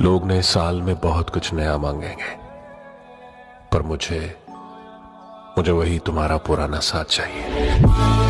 लोग नए साल में बहुत कुछ नया मांगेंगे, पर मुझे मुझे वही तुम्हारा पुराना साथ चाहिए।